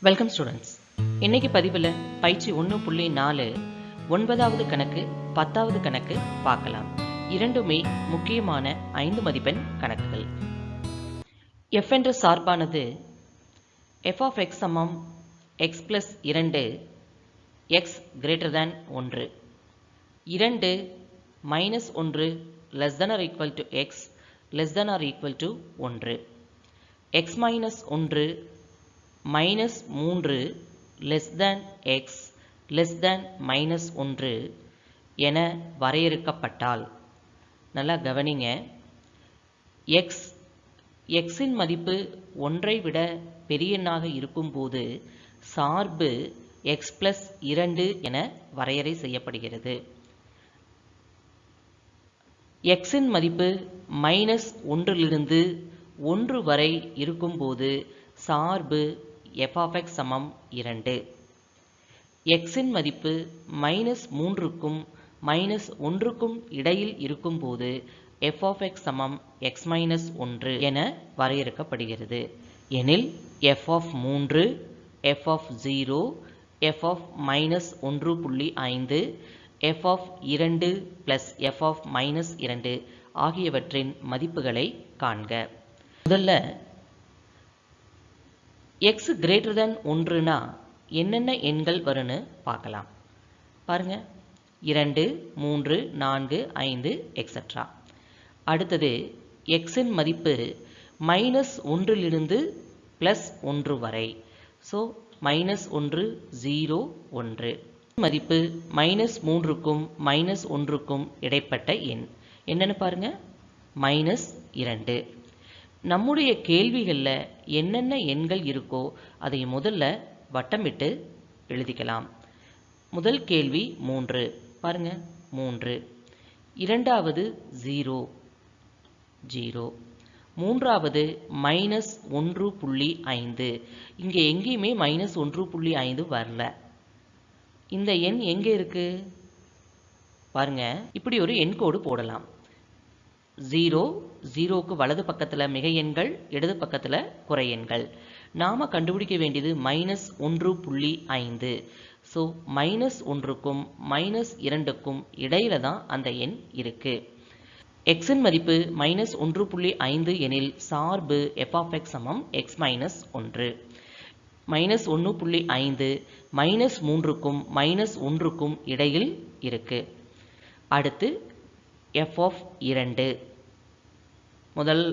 Welcome students இன்னைக்கு பதிவில் பயிற்சி ஒன்று புள்ளி நாலு ஒன்பதாவது கணக்கு பத்தாவது கணக்கு பார்க்கலாம். இரண்டுமே முக்கியமான ஐந்து மதிப்பெண் கணக்குகள். எஃப் என்ற சார்பானது எஃப் ஆஃப் எக்ஸ் சமம் எக்ஸ் பிளஸ் இரண்டு எக்ஸ் கிரேட்டர் தேன் ஒன்று. இரண்டு மைனஸ் ஒன்று less than or equal to x less than or equal to ஒன்று. எக்ஸ் மைனஸ் ஒன்று மைனஸ் மூன்று less than x less than minus ஒன்று என வரையறுக்கப்பட்டால் நல்லா கவனிங்க. எக்ஸ் எக்ஸின் மதிப்பு ஒன்றை விட பெரியெண்ணாக இருக்கும்போது சார்பு எக்ஸ் பிளஸ் இரண்டு என வரையறை செய்யப்படுகிறது. எக்ஸின் மதிப்பு மைனஸ் ஒன்றிலிருந்து ஒன்று வரை இருக்கும்போது சார்பு எஃப் சமம் இரண்டு. எக்ஸின் மதிப்பு மைனஸ் மூன்றுக்கும் மைனஸ் ஒன்றுக்கும் இடையில் இருக்கும்போது எஃப் ஆஃப் சமம் எக்ஸ் மைனஸ் ஒன்று என வரையறுக்கப்படுகிறது. எனில் எஃப் ஆஃப் மூன்று f of zero f of minus ஒன்று புள்ளி ஐந்து எஃப் ஆஃப் இரண்டு பிளஸ் எஃப் ஆஃப் மைனஸ் இரண்டு ஆகியவற்றின் மதிப்புகளை காண்க. முதல்ல எக்ஸ் கிரேட்டர் தேன் ஒன்றுனா என்னென்ன எண்கள் வரும்னு பார்க்கலாம். பாருங்க. இரண்டு மூன்று நான்கு ஐந்து எக்ஸட்ரா அடுத்தது எக்ஸின் மதிப்பு மைனஸ் ஒன்றிலிருந்து ப்ளஸ் ஒன்று வரை. ஸோ மைனஸ் ஒன்று ஜீரோ ஒன்று. மதிப்பு மைனஸ் மூன்றுக்கும் மைனஸ் ஒன்றுக்கும் இடைப்பட்ட எண். என்னென்னு பாருங்க. மைனஸ் இரண்டு. நம்முடைய கேள்விகளில் என்னென்ன எண்கள் இருக்கோ அதை முதல்ல வட்டமிட்டு எழுதிக்கலாம். முதல் கேள்வி மூன்று. பாருங்க. மூன்று. இரண்டாவது ஜீரோ. ஜீரோ. மூன்றாவது மைனஸ் ஒன்று புள்ளி ஐந்து. இங்கே எங்கேயுமே மைனஸ் ஒன்று புள்ளி ஐந்து வரல. இந்த எண் எங்கே இருக்குது பாருங்க. இப்படி ஒரு எண்கோடு போடலாம். ஜீரோ ஜீரோக்கு வலது பக்கத்தில் மிக எண்கள் இடது பக்கத்தில் குறை எண்கள் நாம் கண்டுபிடிக்க வேண்டியது மைனஸ் ஒன்று புள்ளி ஐந்து. ஸோ மைனஸ் ஒன்றுக்கும் மைனஸ் இரண்டுக்கும் இடையில தான் அந்த எண் இருக்குது எக்ஸின் மதிப்பு மைனஸ் ஒன்று புள்ளி ஐந்து எனில் சார்பு எஃப்எக்ஸ் சமம் எக்ஸ் மைனஸ் ஒன்று. மைனஸ் ஒன்று புள்ளி ஐந்து மைனஸ் மூன்றுக்கும் மைனஸ் ஒன்றுக்கும் இடையில் இருக்குது அடுத்து எஃப் ஆஃப் இரண்டு. முதல்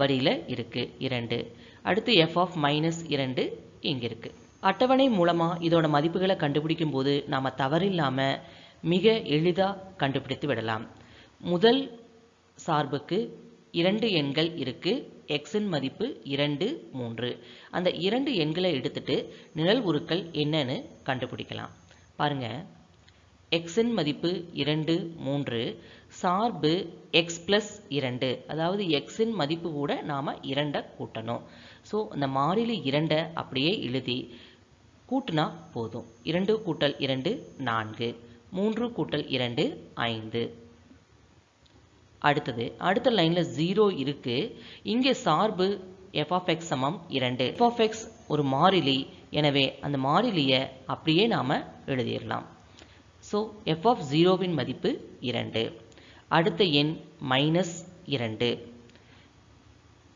வரியில் இருக்குது இரண்டு. அடுத்து எஃப் ஆஃப் மைனஸ் இரண்டு இங்கே இருக்குது அட்டவணை மூலமாக இதோட மதிப்புகளை கண்டுபிடிக்கும் போது நாம் தவறில்லாமல் மிக எளிதாக கண்டுபிடித்து விடலாம். முதல் சார்புக்கு இரண்டு எண்கள் இருக்குது எக்ஸின் மதிப்பு இரண்டு மூன்று. அந்த இரண்டு எண்களை எடுத்துட்டு நிழல் உருக்கள் என்னன்னு கண்டுபிடிக்கலாம். பாருங்க. எக்ஸின் மதிப்பு இரண்டு மூன்று. சார்பு எக்ஸ் பிளஸ் இரண்டு. அதாவது எக்ஸின் மதிப்பு கூட நாம் இரண்டை கூட்டணும். ஸோ அந்த மாறிலி இரண்டை அப்படியே எழுதி கூட்டினா போதும். இரண்டு கூட்டல் இரண்டு நான்கு. மூன்று கூட்டல் இரண்டு ஐந்து. அடுத்தது அடுத்த லைனில் ஜீரோ இருக்குது இங்கே சார்பு எஃப் ஆஃப் எக்ஸ் சமம் இரண்டு. எஃப் ஆஃப் எக்ஸ் ஒரு மாறிலி. எனவே அந்த மாறிலியை அப்படியே நாம் எழுதிடலாம். ஸோ எஃப் ஆஃப் ஜீரோவின் மதிப்பு இரண்டு. அடுத்த எண் மைனஸ் இரண்டு.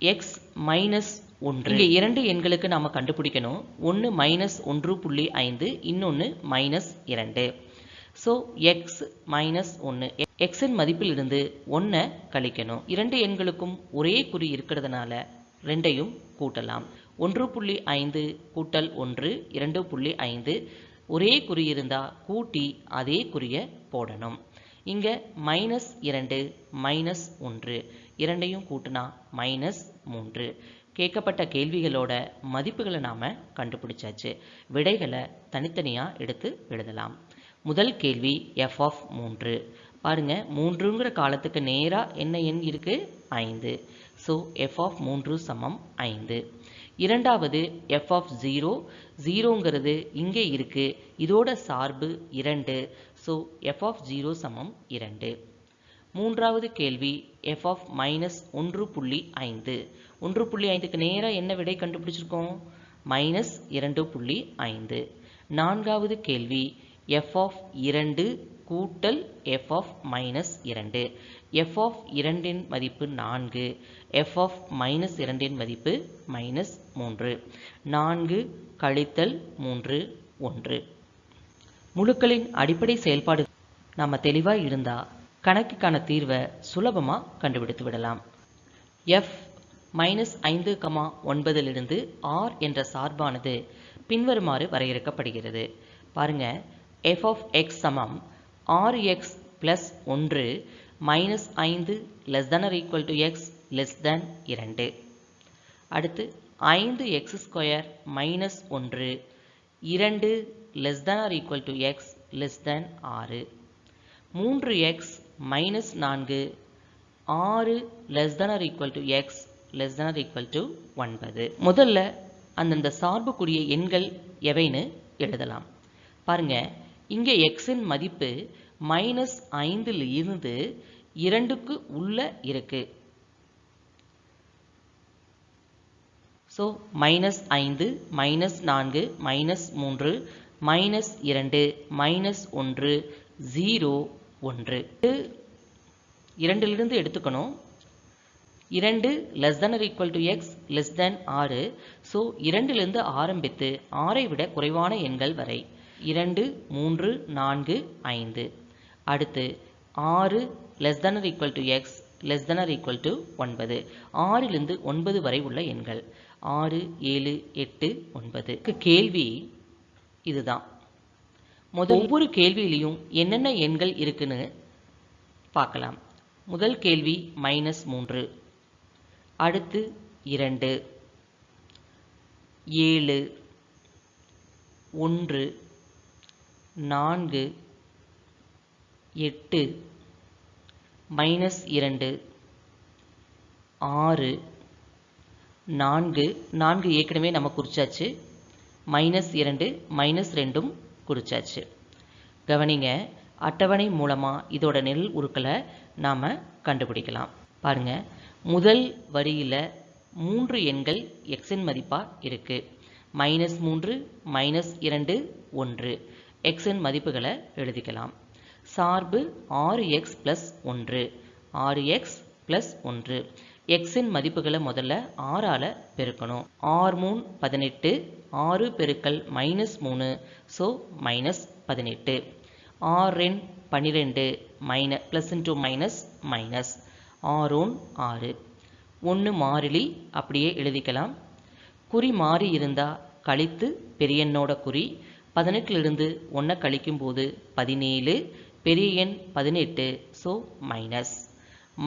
எக்ஸ் மைனஸ் ஒன்று. இங்கே இரண்டு எண்களுக்கு நாம் கண்டுபிடிக்கணும். ஒன்று மைனஸ் ஒன்று புள்ளி ஐந்து இன்னொன்று மைனஸ் இரண்டு. ஸோ எக்ஸ் மைனஸ் ஒன்று எக்ஸின் மதிப்பிலிருந்து ஒன்றை கழிக்கணும். இரண்டு எண்களுக்கும் ஒரே குறி இருக்கிறதுனால ரெண்டையும் கூட்டலாம். ஒன்று புள்ளி ஐந்து கூட்டல் ஒன்று இரண்டு புள்ளி ஐந்து. ஒரே குறி இருந்தால் கூட்டி அதே குறியை போடணும். இங்கே மைனஸ் இரண்டு மைனஸ் ஒன்று. இரண்டையும் கூட்டினா மைனஸ் மூன்று. கேட்கப்பட்ட கேள்விகளோட மதிப்புகளை நாம் கண்டுபிடிச்சாச்சு. விடைகளை தனித்தனியாக எடுத்து எழுதலாம். முதல் கேள்வி எஃப் ஆஃப் மூன்று. பாருங்க மூன்றுங்கிற காலத்துக்கு நேராக என்ன எண் இருக்குது ஐந்து. ஸோ எஃப் ஆஃப் மூன்று சமம் ஐந்து. இரண்டாவது எஃப் ஆஃப் ஜீரோ ஜீரோங்கிறது இங்கே இருக்குது இதோட சார்பு இரண்டு. ஸோ எஃப் ஆஃப் ஜீரோ சமம் இரண்டு. மூன்றாவது கேள்வி எஃப் ஆஃப் மைனஸ் ஒன்று புள்ளி ஐந்து. ஒன்று புள்ளி ஐந்துக்கு நேராக என்ன விடை கண்டுபிடிச்சிருக்கோம்? மைனஸ் இரண்டு புள்ளி ஐந்து. நான்காவது கேள்வி எஃப் ஆஃப் இரண்டு கூட்டல் எஃப் ஆஃப் மைனஸ் இரண்டு. எஃப் ஆஃப் இரண்டின் மதிப்பு நான்கு. எஃப் ஆஃப் மைனஸ் இரண்டின் மதிப்பு மைனஸ் மூன்று. நான்கு கழித்தல் மூன்று ஒன்று. முழுக்களின் அடிப்படை செயல்பாடு நம்ம தெளிவாக இருந்தால் கணக்குக்கான தீர்வை சுலபமாக கண்டுபிடித்து விடலாம். எஃப் மைனஸ் ஐந்து கமா ஒன்பதிலிருந்து ஆர் என்ற சார்பானது பின்வருமாறு வரையறுக்கப்படுகிறது. பாருங்க எஃப் ஆஃப் எக்ஸ் சமம் ஆர் எக்ஸ் ப்ளஸ் ஒன்று மைனஸ் ஐந்து less than or equal to x less than இரண்டு. அடுத்து ஐந்து எக்ஸ் ஸ்கொயர் மைனஸ் ஒன்று இரண்டு less than or equal to x less than ஆறு. மூன்று எக்ஸ் மைனஸ் நான்கு ஆறு less than or equal to x less than or equal to ஒன்பது. முதல்ல அந்தந்த சார்புக்குரிய எண்கள் எவைன்னு எழுதலாம். பாருங்கள் இங்கே எக்ஸின் மதிப்பு மைனஸ் ஐந்தில் இருந்து இரண்டுக்கு உள்ள இருக்கு. ஸோ மைனஸ் ஐந்து மைனஸ் நான்கு மைனஸ் மூன்று மைனஸ் இரண்டு மைனஸ் ஒன்று ஜீரோ ஒன்று. இரண்டிலிருந்து எடுத்துக்கணும். இரண்டு less than equal to x less than ஆறு. ஸோ இரண்டிலிருந்து ஆரம்பித்து ஆறை விட குறைவான எண்கள் வரை. இரண்டு மூன்று நான்கு ஐந்து. அடுத்து ஆறு less than equal to x less than equal to ஒன்பது. ஆறிலிருந்து ஒன்பது வரை உள்ள எண்கள். ஆறு ஏழு எட்டு ஒன்பது. கேள்வி இதுதான். முதல் ஒவ்வொரு கேள்வியிலையும் என்னென்ன எண்கள் இருக்குன்னு பார்க்கலாம். முதல் கேள்வி மைனஸ் மூன்று. அடுத்து இரண்டு. ஏழு. ஒன்று. நான்கு எட்டு மைனஸ் இரண்டு ஆறு நான்கு நான்கு ஏற்கனவே நம்ம குறிச்சாச்சு. மைனஸ் இரண்டு மைனஸ் ரெண்டும் குறிச்சாச்சு. கவனிங்க அட்டவணை மூலமாக இதோட நெல் உருக்களை நாம் கண்டுபிடிக்கலாம். பாருங்கள் முதல் வரியில் மூன்று எண்கள் எக்ஸின் மதிப்பாக இருக்குது மைனஸ் மூன்று மைனஸ் இரண்டு ஒன்று. எக்ஸின் மதிப்புகளை எழுதிக்கலாம். சார்பு ஆறு எக்ஸ் ப்ளஸ் ஒன்று. ஆறு எக்ஸ் ப்ளஸ் ஒன்று. எக்ஸின் மதிப்புகளை முதல்ல ஆறால் பெருக்கணும். ஆறு மூணு பதினெட்டு. ஆறு பெருக்கல் மைனஸ் மூணு. ஸோ மைனஸ் பதினெட்டு. ஆறு ரெண்டு பன்னிரெண்டு minus plus into minus minus ஆறோன் ஆறு. ஒன்று மாறிலி அப்படியே எழுதிக்கலாம். குறி மாறி இருந்தால் கழித்து பெரியண்ணோட குறி பதினெட்டிலிருந்து ஒன்றை கழிக்கும்போது பதினேழு பெரிய எண் பதினெட்டு ஸோ மைனஸ்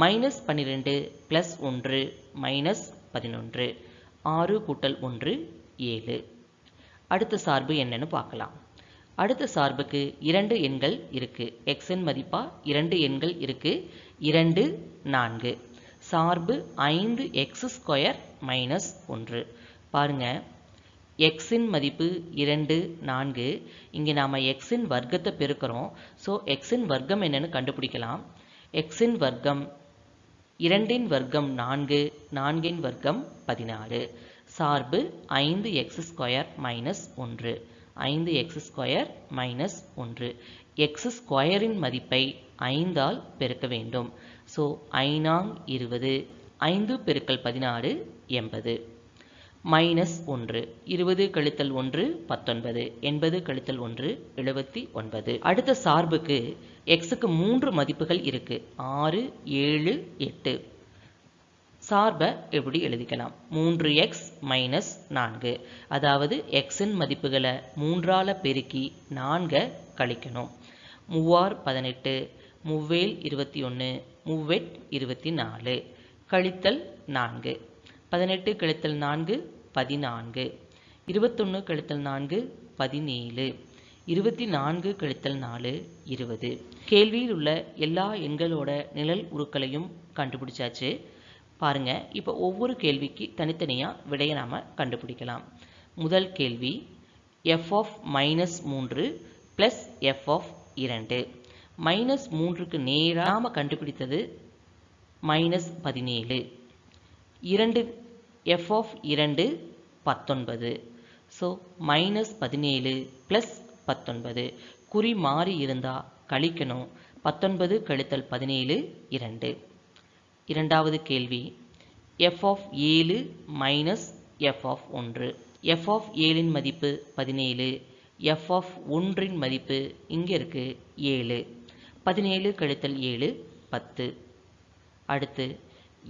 மைனஸ் பன்னிரெண்டு ப்ளஸ் ஒன்று மைனஸ் பதினொன்று. ஆறு கூட்டல் ஒன்று ஏழு. அடுத்த சார்பு என்னன்னு பார்க்கலாம். அடுத்த சார்புக்கு இரண்டு எண்கள் இருக்குது எக்ஸின் மதிப்பா இரண்டு எண்கள் இருக்குது இரண்டு நான்கு. சார்பு ஐந்து எக்ஸ் ஸ்கொயர் மைனஸ் ஒன்று. பாருங்க. எக்ஸின் மதிப்பு இரண்டு நான்கு. இங்கே நாம் எக்ஸின் வர்க்கத்தை பெருக்கிறோம். ஸோ எக்ஸின் வர்க்கம் என்னென்னு கண்டுபிடிக்கலாம். எக்ஸின் வர்க்கம் இரண்டின் வர்க்கம் நான்கு நான்கின் வர்க்கம் பதினாறு. சார்பு ஐந்து எக்ஸ் ஸ்கொயர் மைனஸ் ஒன்று. ஐந்து எக்ஸ் ஸ்கொயர் மைனஸ் ஒன்று. எக்ஸ் ஸ்கொயரின் மதிப்பை ஐந்தால் பெருக்க வேண்டும். ஸோ ஐநாங் இருபது ஐந்து பெருக்கல் பதினாறு எண்பது. மைனஸ் ஒன்று இருபது கழித்தல் ஒன்று பத்தொன்பது எண்பது கழித்தல் ஒன்று எழுபத்தி ஒன்பது. அடுத்த சார்புக்கு எக்ஸுக்கு மூன்று மதிப்புகள் இருக்கு. ஆறு ஏழு எட்டு. சார்பை எப்படி எழுதிக்கலாம்? மூன்று எக்ஸ் மைனஸ் நான்கு. அதாவது எக்ஸின் மதிப்புகளை மூன்றால பெருக்கி நான்கை கழிக்கணும். மூவார் பதினெட்டு மூவேல் இருபத்தி ஒன்று மூவெட் இருபத்தி நாலு. கழித்தல் நான்கு. பதினெட்டு கழித்தல் நான்கு பதினான்கு. இருபத்தொன்று கழித்தல் நான்கு பதினேழு. இருபத்தி நான்கு கழித்தல் நாலு இருபது. கேள்வியில் உள்ள எல்லா எண்களோட நிழல் உருக்களையும் கண்டுபிடிச்சாச்சு. பாருங்க இப்போ ஒவ்வொரு கேள்விக்கு தனித்தனியாக விடையை நாம் கண்டுபிடிக்கலாம். முதல் கேள்வி எஃப் ஆஃப் மைனஸ் மூன்று ப்ளஸ் எஃப் ஆஃப் இரண்டு. மைனஸ் மூன்றுக்கு நேராக கண்டுபிடித்தது மைனஸ் பதினேழு. இரண்டு எஃப் ஆஃப் இரண்டு பத்தொன்பது. ஸோ மைனஸ் பதினேழு ப்ளஸ் பத்தொன்பது. குறி மாறி இருந்தால் கழிக்கணும். பத்தொன்பது கழித்தல் பதினேழு இரண்டு. இரண்டாவது கேள்வி. எஃப் ஆஃப் ஏழு மைனஸ் எஃப் ஆஃப் ஒன்று. எஃப் ஆஃப் ஏழின் மதிப்பு பதினேழு. எஃப் ஆஃப் ஒன்றின் மதிப்பு இங்கே இருக்குது ஏழு. பதினேழு கழித்தல் ஏழு பத்து. அடுத்து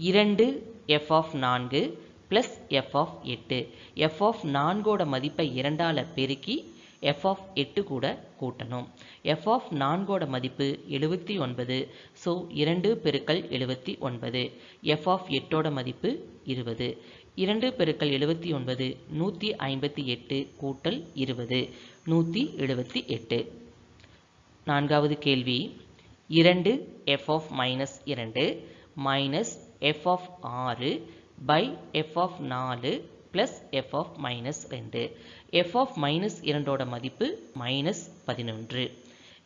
இரண்டு எஃப் ஆஃப் நான்கு ப்ளஸ் எஃப் ஆஃப் எட்டு. எஃப் ஆஃப் நான்கோட மதிப்பை இரண்டால் பெருக்கி எஃப் ஆஃப் எட்டு கூட கூட்டணும். எஃப் ஆஃப் நான்கோட மதிப்பு எழுபத்தி ஒன்பது. ஸோ இரண்டு பெருக்கல் எழுபத்தி ஒன்பது. எஃப் ஆஃப் எட்டோட மதிப்பு இருபது. இரண்டு பெருக்கல் எழுபத்தி ஒன்பது நூற்றி ஐம்பத்தி எட்டு கூட்டல் இருபது நூற்றி எழுபத்தி எட்டு. நான்காவது கேள்வி. இரண்டு எஃப் ஆஃப் மைனஸ் இரண்டு மைனஸ் எஃப் ஆஃப் ஆறு பை எஃப் ஆஃப் நாலு ப்ளஸ் எஃப் ஆஃப் மைனஸ் ரெண்டு. எஃப் ஆஃப் மைனஸ் இரண்டோட மதிப்பு மைனஸ் பதினொன்று.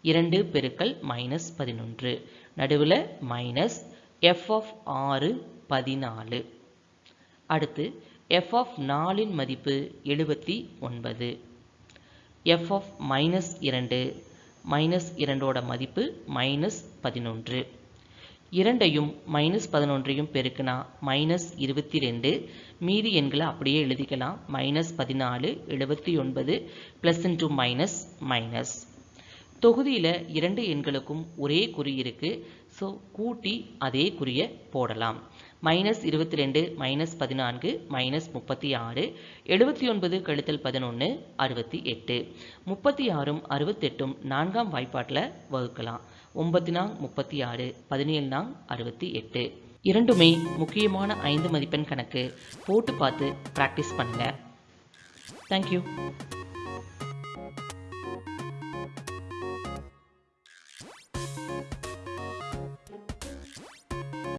இரண்டு பெருக்கல் மைனஸ் பதினொன்று. நடுவில் மைனஸ் எஃப் ஆஃப் ஆறு பதினாலு. அடுத்து எஃப் ஆஃப் நாலின் மதிப்பு எழுபத்தி ஒன்பது. எஃப் ஆஃப் மைனஸ் இரண்டு. மைனஸ் இரண்டோட மதிப்பு மைனஸ் பதினொன்று. இரண்டையும் மைனஸ் பதினொன்றையும் பெருக்கினா மைனஸ் இருபத்தி ரெண்டு மீதி எண்களை அப்படியே எழுதிக்கலாம். மைனஸ் பதினாலு எழுபத்தி ஒன்பது ப்ளஸ் இன்ட்டு மைனஸ் மைனஸ் தொகுதியில் இரண்டு எண்களுக்கும் ஒரே குறி இருக்குது ஸோ கூட்டி அதே குறியை போடலாம். மைனஸ் இருபத்தி ரெண்டு மைனஸ் பதினான்கு மைனஸ் முப்பத்தி ஆறு எழுபத்தி ஒன்பது கழித்தல் பதினொன்று அறுபத்தி எட்டு. முப்பத்தி ஆறும் அறுபத்தெட்டும் நான்காம் வாய்ப்பாட்டில் வகுக்கலாம். ஒன்பது நாங் முப்பத்தி ஆறு பதினேழு நாங் அறுபத்தி எட்டு. இரண்டுமே முக்கியமான ஐந்து மதிப்பெண் கணக்கு. போட்டு பார்த்து ப்ராக்டிஸ் பண்ணுங்கள் தேங்க்யூ